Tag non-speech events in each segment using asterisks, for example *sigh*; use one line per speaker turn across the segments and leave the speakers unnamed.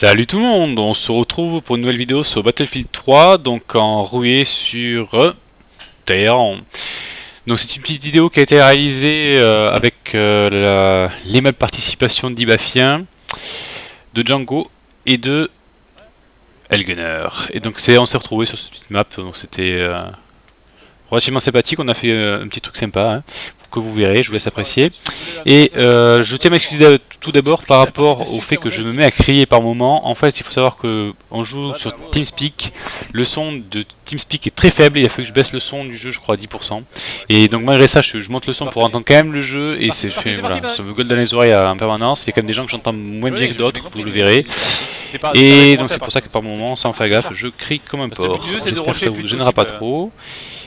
Salut tout le monde, on se retrouve pour une nouvelle vidéo sur Battlefield 3, donc en roué sur euh, Terre. Donc c'est une petite vidéo qui a été réalisée euh, avec euh, l'aimable participation d'Ibafien, de Django et de Elgunner. Et donc on s'est retrouvé sur cette petite map, donc c'était euh, relativement sympathique, on a fait un petit truc sympa. Hein que vous verrez, je vous laisse apprécier. Et euh, je tiens à m'excuser tout d'abord par rapport au fait que je me mets à crier par moment. En fait, il faut savoir que on joue sur TeamSpeak. Le son de TeamSpeak est très faible. Il a fallu que je baisse le son du jeu, je crois, à 10%. Et donc malgré ça, je, monte le son pour entendre quand même le jeu. Et c'est voilà, ça me gueule dans les oreilles en permanence. Il y a quand même des gens que j'entends moins bien que d'autres, vous le verrez. Et donc c'est pour ça que par moment, sans faire gaffe, je crie comme un porc. J'espère que ça vous gênera pas trop.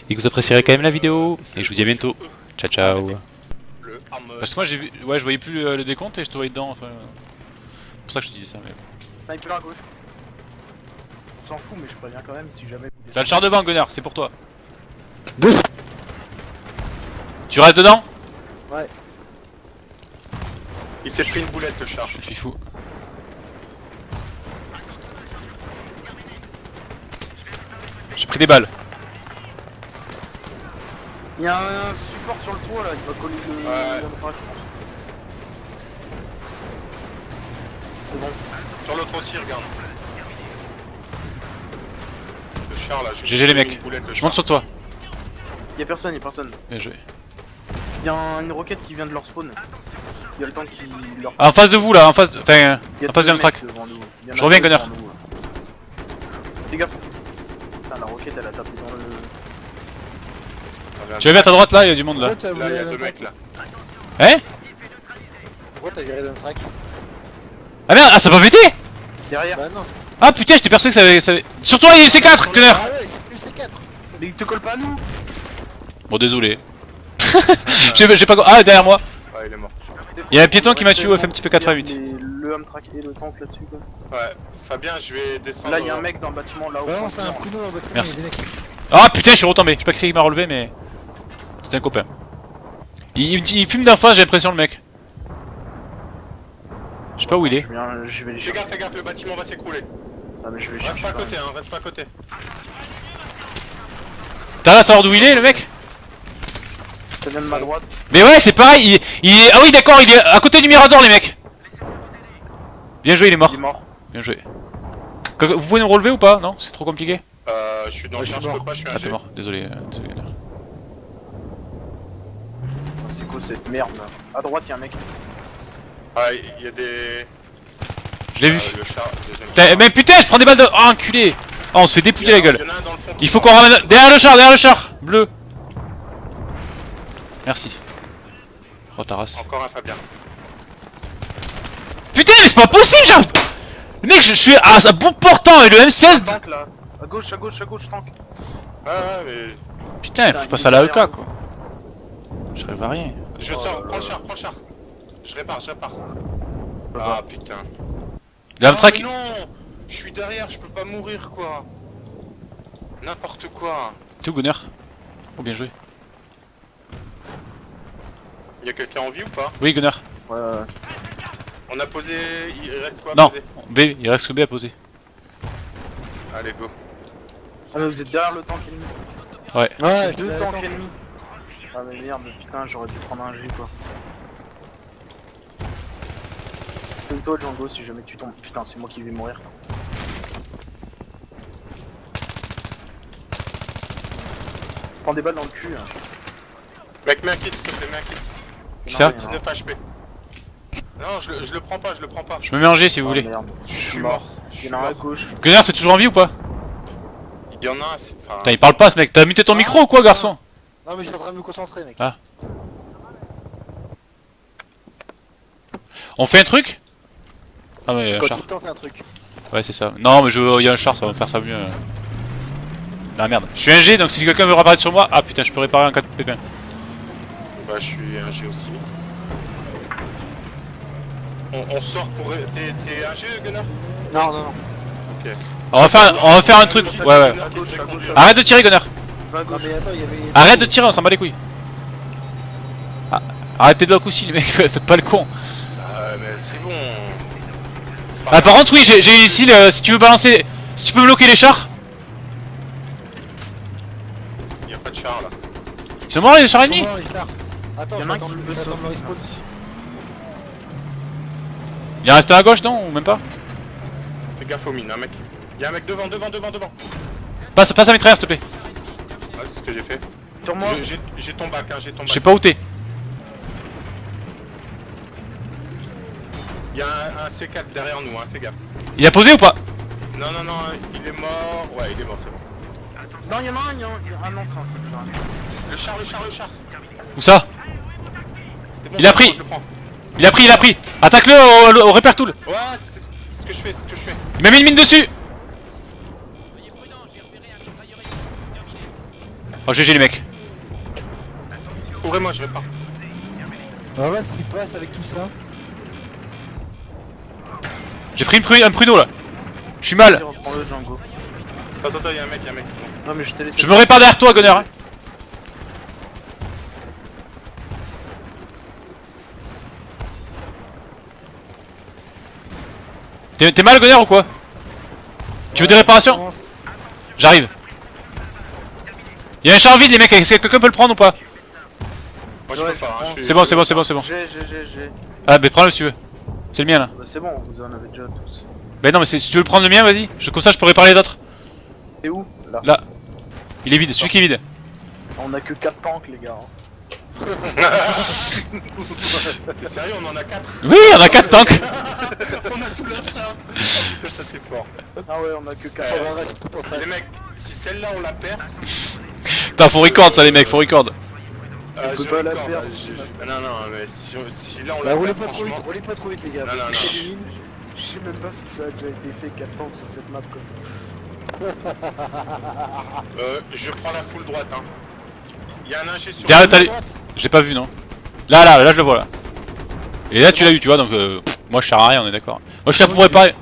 Et que vous apprécierez quand même la vidéo. Et je vous dis à bientôt. Ciao ciao. Le Parce que moi j'ai vu. Ouais je voyais plus le, le, décompte et je te voyais dedans enfin. C'est pour ça que je te disais ça mais.
Sniper à gauche. On s'en fout mais je préviens quand même si jamais.
T'as le char devant Gunnar, c'est pour toi. Tu restes dedans?
Ouais. Il s'est pris une boulette le char.
Je suis fou. J'ai pris des balles.
Il y a un support sur le toit là, il va coller le. Ouais. C'est bon. Sur l'autre aussi, regarde. Le char là,
GG les mecs, je monte sur toi.
Y'a personne, y'a personne.
Bien joué.
Y'a une roquette qui vient de leur spawn. Y'a le temps qui leur.
Ah, en face de vous là, en face de. Enfin, en face de track. Je reviens, Gunner.
Fais gaffe. Putain, la roquette elle a tapé dans le.
Tu vas bien à ta droite là, il y a du monde là.
Là, il y a deux mecs là.
Hein
Pourquoi t'as viré d'un track
Ah merde, ah ça va pété
Derrière. Bah non.
Ah putain, j'étais persuadé que ça avait. Ça avait... Sur toi, il y a UC4, connard
Ah ouais, UC4 Mais il te colle pas à nous
Bon, désolé. *laughs* J'ai pas. Ah, derrière moi
Ouais, il est mort.
Il y a un piéton qui m'a tué au FMTP 88.
Le Hamtrak et le tank là-dessus quoi. Ouais, Fabien, je vais descendre. Là, il y a un mec dans le bâtiment là-haut.
Ouais, non, c'est un pruneau dans le bâtiment.
Merci. Ah putain, je suis retombé. Je sais pas qui c'est qui m'a relevé, mais. C'est un copain. Il, il, fume d'un face, j'ai l'impression, le mec. Je sais pas où il est.
Je vais, Fais gaffe, fais gaffe, le bâtiment va s'écrouler. Ah, mais je vais Reste pas à côté, hein, reste pas à côté.
T'as à savoir d'où il est, le mec?
De ma droite.
Mais ouais, c'est pareil, il, est... Ah oui, d'accord, il est à côté du Mirador, les mecs Bien joué, il est mort.
Il est mort.
Bien joué. Vous pouvez nous relever ou pas? Non? C'est trop compliqué?
Euh, je suis dans le je peux pas, je suis un
Ah, t'es mort, désolé. Euh,
cette merde là A droite y'a un mec. Ah, il y a des.
Je l'ai vu. Euh, mais putain, je prends des balles de. Oh, enculé Oh, on se fait dépouiller la gueule. Il faut qu'on ramène. Derrière le char, derrière le char Bleu Merci. Oh, ta race.
Encore un Fabien.
Putain, mais c'est pas possible, j'arrive Mec, je suis à, à bout portant et le M16
tank, là. À gauche, à gauche, à gauche, tank. Ouais, ouais, mais.
Putain, faut que je passe à la EK quoi. Je rêve à rien.
Je sors, prends le char, prends le char. Je répare, je répare. Ah putain.
Ah, track.
non Je suis derrière, je peux pas mourir quoi. N'importe quoi.
T'es où Gunner? Oh bien joué.
Y'a quelqu'un en vie ou pas?
Oui Gunner.
Ouais ouais ouais. On a posé... Il reste quoi à
non. B, il reste que B à poser.
Allez go. Ah mais vous êtes derrière le tank ennemi
Ouais.
Ouais,
deux tanks ennemis. Ah mais merde, putain, j'aurais dû prendre un G quoi. Fais-toi Django si jamais tu tombes. Putain, c'est moi qui vais mourir. Prends des balles dans le cul. Hein. Mec, mets un kit s'il te plaît, mets un kit.
Qui ça
19 HP. Non, je, je, le prends pas, je le prends pas.
Je me mets en G si vous oh, voulez.
Je suis mort. Je suis mort. à gauche.
Gunnar, t'es toujours en vie ou pas?
Il y en a un, c'est.
Putain, il parle pas ce mec. T'as muté ton micro ou quoi, garçon?
Non mais je suis en train de me concentrer mec.
Ah. On fait un truc?
Ah mais Quand tu tentes un truc.
Ouais c'est ça. Non mais je il y a un char, ça va faire ça mieux. Ah merde. Je suis un G donc si quelqu'un veut réparer sur moi. Ah putain je peux réparer un 4 pépin.
Bah je suis un G aussi. On, sort pour... T'es un G Gunnar
Non non non.
Ok.
On va faire, on va faire un truc. Ouais ouais. Arrête de tirer Gunnar. Arrête de tirer, on s'en bat les couilles. Ah, arrêtez de lock aussi, les mecs, *laughs* faites pas le con.
Mais c'est bon.
Ah par contre oui j'ai ici le, si tu veux balancer Si tu peux me bloquer les chars
Y'a pas de chars là
Ils sont morts les chars ennemis
morts, les chars. Attends, je vais attendre le respawn.
Il reste un à gauche non ou même pas?
Fais gaffe aux mines, hein mec. Y'a un mec devant, devant, devant, devant.
Passe, passe à mitrailleur s'il te plaît
Ouais, c'est ce que j'ai fait.
Sur moi.
J'ai ton bac, hein, j'ai ton
Je sais
bac.
pas où t'es
Y'a un, un C4 derrière nous, hein, fais gaffe.
Il a posé ou pas?
Non, non, non, il est mort. Ouais, il est mort, c'est bon.
Non, y'en a un, y'en a un. Ah non, c'est un seul.
Le char, le char, le char.
Où ça?
Bon,
Il a pris.
prends.
Il a pris, il a pris Attaque-le au, au, au repère tool
Ouais, c'est ce que je fais, c'est ce que je fais.
Il m'a mis une mine dessus Oh GG les mecs
Ouvrez-moi, je vais pas.
Alors là, s'il passe avec tout ça.
J'ai pris une pru- un pruneau là Je suis mal.
Attends, attends, y'a un mec, y'a un mec, c'est bon.
Non, mais je t'ai laissé.
Je me répare derrière toi Gunner hein. T'es mal Gunner ou quoi? Tu veux des réparations? Y'a un char vide les mecs, est-ce que quelqu'un peut le prendre ou pas
Moi, je peux pas. hein,
C'est bon, c'est bon, c'est bon, c'est bon.
J'ai, j'ai, j'ai, j'ai.
Ah bah prends-le si tu veux C'est le mien là
Bah, c'est bon, vous en avez déjà tous.
Bah non mais si tu veux le prendre le mien vas-y je, Comme ça je peux réparer les autres
C'est où? Là.
Là Il est vide, celui qui est vide
On a que 4 tanks, les gars. *laughs*
T'es sérieux, on en a 4
Oui on a 4 tanks *laughs*
On a tout char Putain, ça c'est fort.
Ah ouais, on a que 4.
Ça va, reste tout en face.
Les mecs, si celle-là on la perd,
Putain faut record ça les mecs, faut record
euh, je
pas la perdre.
je- je- Non, non, mais si, là on
Bah,
la
roulez pas trop vite, roulez pas trop vite, les gars.
Non,
parce
non,
que
non.
c'est des mines.
Je sais même pas si ça a déjà été fait 4 tanks sur cette map, quoi. *laughs*
Euh, je prends la full droite, hein. Y'a un ingé sur...
Derrière, t'as. J'ai pas vu non Là là, là je le vois là Et là tu l'as eu tu vois donc euh, pff, moi je sers à rien on est d'accord Moi je suis là pour réparer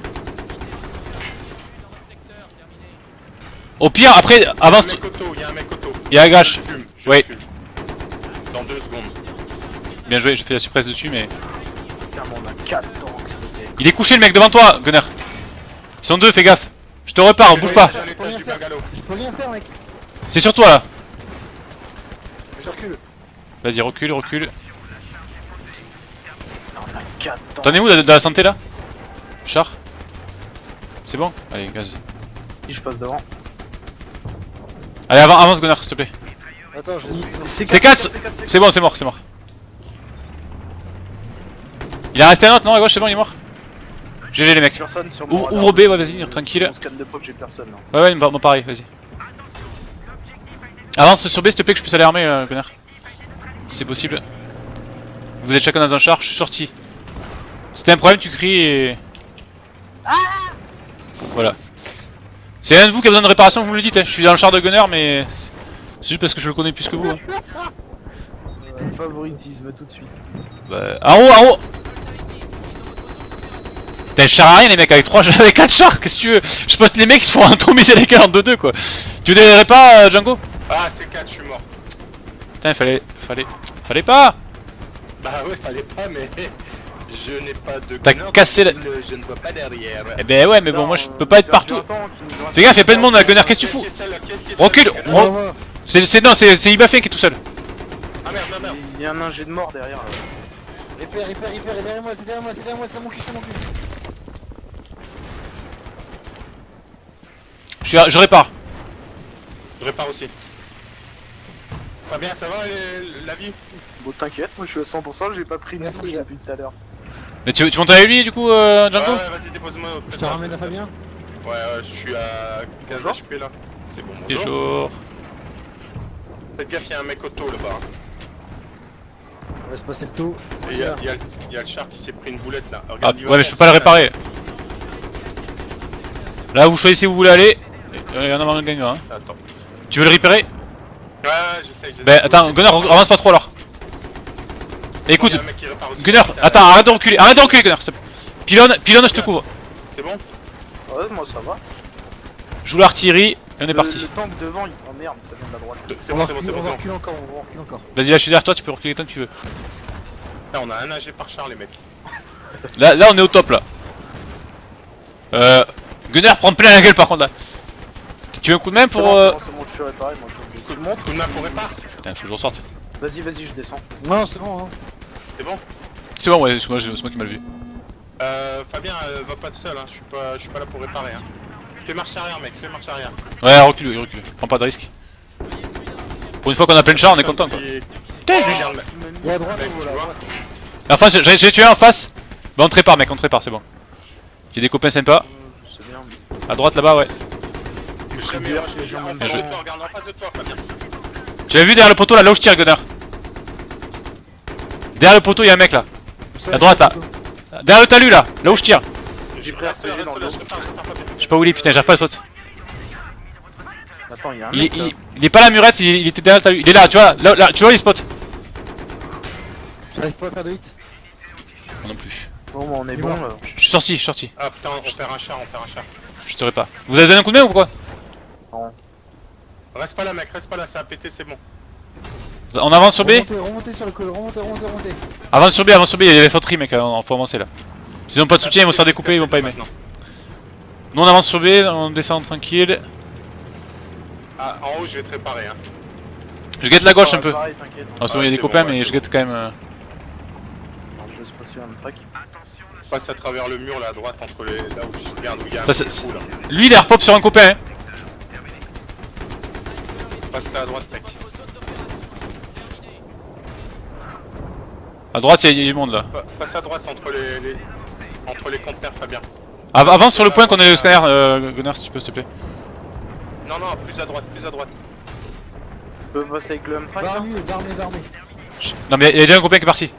Au pire après
Y'a un
avance
mec auto, y'a un mec auto.
Il y a un gâche.
Je fume, je
Oui.
Dans deux secondes.
Bien joué j'ai fait la surprise dessus mais
Putain, mais on a 4 tanks, les gars.
Il est couché le mec devant toi Gunner Ils sont deux fais gaffe Je te repars bouge pas.
Je peux rien faire, mec.
C'est sur toi là
Je recule.
Vas-y recule recule
On a 4 tanks.
T'en es où de, de la santé là? Char? C'est bon? Allez gaz
Si je passe devant.
Allez avance, avance Gunner s'il te plaît.
Attends, je.
C'est
C'est 4 C'est bon c'est mort c'est mort. Il a resté un autre non à gauche c'est bon il est mort. GG les mecs.
Personne sur mon
Ouvre, B ouais vas-y tranquille.
On scanne de preuve, j'ai personne là.
Ouais ouais moi pareil vas-y. Avance sur B s'il te plaît que je puisse aller armer euh, Gunner Si c'est possible. Vous êtes chacun dans un char je suis sorti. Si t'as un problème tu cries et... Voilà C'est un de vous qui a besoin de réparation vous me le dites hein. je suis dans le char de Gunner mais C'est juste parce que je le connais plus que vous hein.
Euh, favoritisme tout de suite.
Bah, en haut, en haut Putain, je sers à rien les mecs avec 3 *laughs* avec 4 chars, qu'est-ce que tu veux? Je pote les mecs ils se font un tour mécanique en 2-2 quoi Tu veux des pas euh, Django?
Ah, c'est 4, je suis mort.
Putain, fallait. Fallait. Fallait pas
Bah ouais, fallait pas, mais... *laughs* Je n'ai pas de
T'as cassé la-
Je ne vois pas derrière.
Eh ben ouais, mais bon,
Non,
moi je
euh,
peux pas être partout. Fais gaffe, y'a plein de monde à Gunner, qu'est-ce que tu fous
est est
Recule. C'est. c'est- Non, c'est c'est Ibafin qui est tout seul.
Ah merde, merde, merde.
Il y a un ingé de mort derrière là.
Hyper, hyper, hyper, et derrière moi, c'est derrière moi, c'est derrière moi, c'est mon cul, c'est mon cul.
Je, suis à- je répare.
Je répare aussi. Pas bien, ça va les- la vie?
Bon t'inquiète, moi je suis à 100%, j'ai pas pris de depuis tout à l'heure.
Mais tu, tu montes avec lui du coup, euh, Django
Ouais, ouais, vas-y, dépose-moi.
Je te ramène à Fabien
Ouais, ouais, je suis à 15
Bonjour.
HP là. C'est bon, bonjour.
Bonjour.
Faites gaffe, y'a un mec auto là-bas.
On laisse passer le taux.
Et y'a y a, y a le char qui s'est pris une boulette là.
Ah,
Regarde, va
ouais, mais je peux pas le réparer. Là, vous choisissez où vous voulez aller. Il y en a un gagnant. Hein.
Attends.
Tu veux le réparer?
Ouais, ouais, j'essaye. j'essaye.
Ben attends, Gunner, avance pas trop alors. Écoute. Gunner, attends, arrête de reculer, arrête de reculer, Gunner. s'il te plaît. Pilonne, pilonne, je te couvre.
C'est bon
Ouais, moi ça va.
Joue l'artillerie, et on est parti.
Le tank devant, il... oh merde, ça vient de la droite.
C'est
On
bon, c'est bon, c'est bon.
on reculer encore, on va reculer encore.
Vas-y, là, je suis derrière toi, tu peux reculer tant que tu veux.
Là, on a un AG par char, les mecs.
Là, là, on est au top là. Euh. Gunner, prends plein la gueule par contre là. Tu veux un coup de main pour. euh...
je suis réparé, moi je
Coup de montre, coup de main pour répare.
Putain, faut que je ressorte.
Vas-y, vas-y, je descends.
Non, c'est bon, hein.
C'est bon
C'est bon, ouais, c'est moi, moi qui m'a vu.
Euh, Fabien, euh, va pas tout seul, hein. je suis pas, je suis pas là pour réparer. Hein. Fais marche arrière, mec, fais marche arrière.
Ouais, recule, recule. Prends pas de risque. Pour une fois qu'on a plein de chars, on est content quoi.
Putain, je
droite.
En face, j'ai tué un en face. Bah on te répare mec, on te répare, c'est bon. J'ai des copains sympas.
C'est bien. mais-
À droite là-bas, ouais.
Jamais,
bien,
je-
j'ai
en
jamais
face
joué.
de toi, regarde en face de toi, Fabien.
Tu l'as vu derrière le poteau là, là où je tire, Gunner Derrière le poteau, y'a un mec là. À droite, là. Derrière le talus là, là où je tire.
Je
pris RPG dans le
je
sais pas où il est, putain, j'ai pas de pote.
Attends, il y a un
Il,
mec
il, il est pas à la murette, il, il était derrière le talus. Il est là, tu vois, là, là, tu vois, il spot.
J'arrive pas à faire de hit.
Moi non plus.
Bon, bah, on est bon là.
Je suis sorti, je suis sorti.
Ah putain, on perd un char, on perd un char.
Je te répare. Vous avez donné un coup de main ou quoi?
Reste pas là, mec, reste pas là, ça a pété, c'est bon.
On avance sur B
Remontez, remontez sur le col, remontez, remontez, remontez.
Avance sur B, avance sur B, il y a l'infanterie mec, on faut avancer là. S'ils ont pas de soutien, ils vont se faire découper, ils vont pas aimer.
Maintenant.
Nous on avance sur B, on descend tranquille.
Ah, en haut, je vais te réparer. Hein.
Je guette la gauche un peu. Ah, c'est bon, il y a des
c'est
copains, mais je
bon.
guette quand même. euh,
Je laisse passer un track.
Passe à travers le mur là à droite entre les. là où je regarde où il y a.
Lui il est repop sur un copain. Hein.
Passe là à droite, mec.
À droite, il y, a du monde là.
Pa- Passe à droite entre les. les- entre les conteneurs, Fabien.
Av- avance sur le point qu'on a le scanner, euh, Gunnar, si tu peux, s'il te plaît.
Non, non, plus à droite, plus à droite.
Avec le
armé, va armé.
Non, mais il y a déjà un copain qui est parti.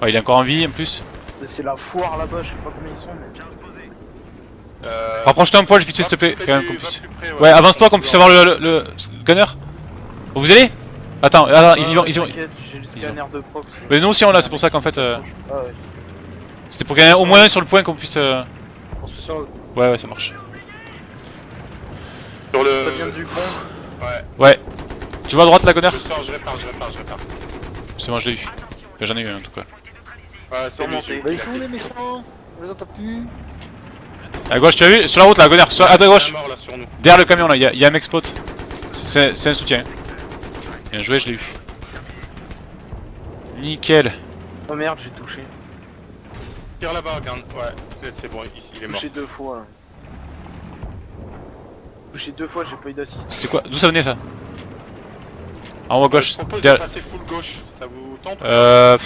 Ouais, il est encore en vie en plus.
C'est la foire là-bas, je sais pas combien ils sont, mais.
Euh,
Rapproche-toi un poil, vite fait, s'il te plaît, quand même qu'on puisse.
près,
Ouais, avance-toi qu'on puisse avoir le, le, le Gunner. Vous allez? Attends, attends, ils y vont, ils y vont.
J'ai le scanner de.
Mais nous aussi on l'a, c'est pour ça qu'en fait. euh,
Ah ouais.
C'était pour qu'il y en ait au moins un sur le point qu'on puisse. euh,
On se sur le
Ouais, ouais, ça marche.
Sur le.
Ça vient du pont.
Ouais,
Ouais. Tu vois à droite la Gunner
je sors, je répare, je répare, je répare.
C'est bon, je l'ai eu. Enfin, j'en ai eu un en tout cas.
Ouais, c'est eu
Bah, ils sont où les méchants On les entend plus.
À gauche, tu as vu? Sur la route là, Gunner, sur... à ta gauche. Derrière le camion là, il y, a- un mec spot. C'est c'est un soutien. Bien joué, je l'ai eu. Nickel.
Oh merde, j'ai touché.
Tire là-bas, regarde. Ouais, c'est bon, ici il est mort.
Touché deux fois. Touché deux fois, j'ai pas eu d'assist.
C'était quoi? D'où ça venait ça? En haut à
Je
gauche.
propose de
Derrière-
passer full gauche, ça vous tente
Euh.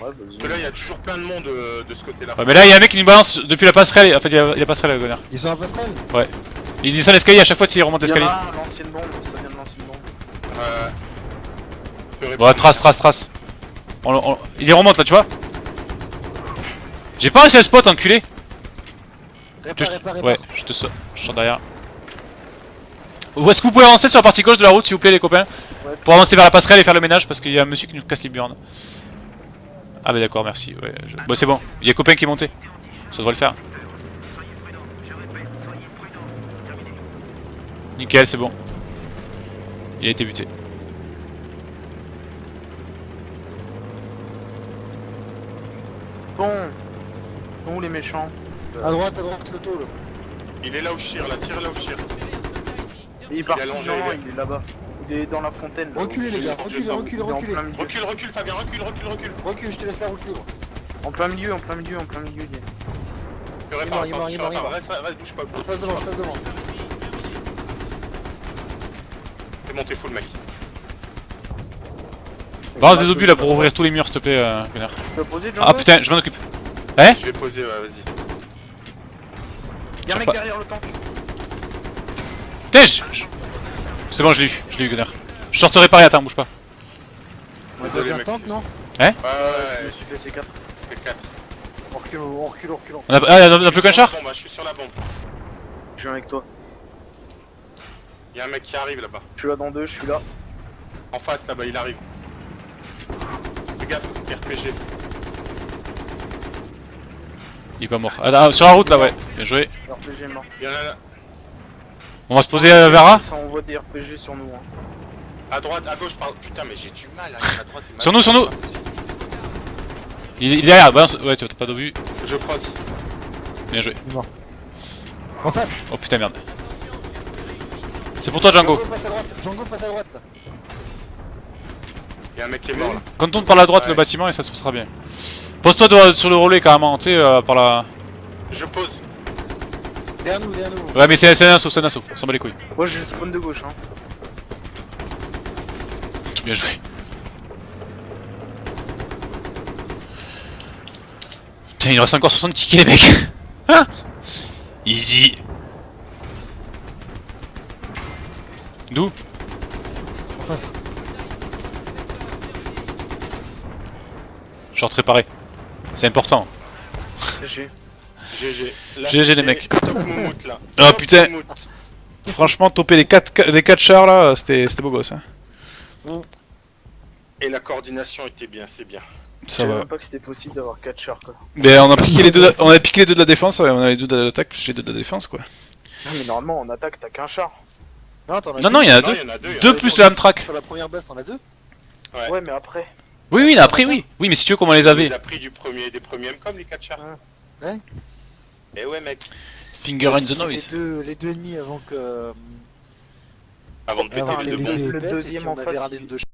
Ouais.
Parce que là, il y a toujours plein de monde euh, de ce côté-là.
Ouais, mais là, il y a un mec qui nous balance depuis la passerelle. En fait, il y a, il y a passerelle, le Gunner.
Ils sont à la passerelle?
Il descend l'escalier à chaque fois s'il remonte l'escalier.
a un, l'ancienne bombe, ça vient de l'ancienne bombe.
Euh...
Bon, trace, trace, trace. On, on- il y remonte là, tu vois J'ai pas réussi à spot, enculé
Répare,
Je-
répare, répare.
Ouais, je te sors, je sors derrière. Où est-ce que vous pouvez avancer sur la partie gauche de la route, s'il vous plaît, les copains?
Ouais.
Pour avancer vers la passerelle et faire le ménage, parce qu'il y a un monsieur qui nous casse les burnes. Ah bah d'accord, merci. Ouais, je- Bon, c'est bon, il y a copain qui est monté. Ça devrait le faire. Nickel, c'est bon. Il a été buté.
Bon. Ils sont où les méchants
À droite, à droite, le taux là.
Il est là où je tire, là, tire là où je tire.
Il est parti,
allongé,
non, non,
il est-
il est là-bas. Il est dans la fontaine. là,
Reculez les gars, reculez, reculez, reculez.
Recule, recule, Fabien, recule, recule, recule.
Recule, je te laisse la libre.
En plein milieu, en plein milieu, en plein milieu. il est.
Je
est
répare,
mort, il est mort, il est mort.
Reste, reste, bouge pas,
Je passe devant, je passe devant.
Fais monter full, mec.
Balance des obus là pour ouvrir tous les murs, s'il te plaît, euh, Gunnar.
Tu peux poser
Ah putain, je m'en occupe. Hein
Je vais poser, ouais, vas-y.
Y'a un mec
pas-
derrière le tank.
Putain, je- C'est bon, je l'ai eu, je l'ai eu, Gunnar. Je sors te réparer, attends, bouge pas.
Vous avez un tank, non
Ouais,
Je me
ouais,
suis fait C4.
c'est 4.
On recule, on recule, on recule.
On a, ah, on a plus qu'un char
Bon, bah, je suis sur la bombe.
Je suis avec toi.
Il y a un mec qui arrive là-bas.
Je suis là dans deux, je suis là.
En face, là-bas, il arrive. Fais gaffe, RPG.
Il est pas mort. Ah, ah, sur la route là, ouais. Bien joué.
RPG mort.
Il y en a là.
On va se poser euh, vers A
Ça envoie des RPG sur nous. Hein.
À droite, à gauche, pardon. Putain, mais j'ai du mal à aller à droite.
Sur nous, sur nous. Il, il est derrière. Ouais, tu t'as pas d'obus.
Je cross.
Bien joué.
En face
Oh putain, merde. C'est pour toi, Django.
passe à droite, Django passe à droite là.
Y'a un mec qui est mort là.
Quand on par la droite
Ouais.
le bâtiment et ça se passera bien. Pose-toi sur le relais carrément, tu sais, euh, par la.
Je pose.
Derrière nous, derrière nous.
Ouais, mais c'est un assaut, c'est un assaut, on s'en bat les couilles.
Moi le spawn de gauche hein.
Bien joué. Putain, il nous reste encore 60 tickets, les mecs. *laughs* Hein Easy. D'où
En face.
Genre préparé. C'est important.
GG.
GG.
GG, les mecs.
Top moumoute là.
Ah,
Top
putain. Franchement, toper les 4 les quatre chars là, c'était c'était beau gosse. Hein.
Et la coordination était bien, c'est bien.
Je
Ça
savais
va.
même pas que c'était possible d'avoir 4 chars quoi.
Mais on a piqué les deux, on a piqué les deux de la défense, ouais, on a les deux de l'attaque plus les deux de la défense quoi.
Non mais normalement en attaque t'as qu'un char.
Non, t'en as
Non, non, il y en a deux.
deux.
plus le Amtrak.
Sur la première base, t'en as deux?
Ouais.
Ouais mais après.
Oui, oui, après oui. Oui, mais si tu veux, comment on les
Il
avait
les a pris du premier, des premiers comme les 4 chars.
Ouais.
Et ouais mec.
Finger in the noise.
Les deux, les deux ennemis avant que. euh,
Avant de péter
Le
et
deuxième en
on
face, il-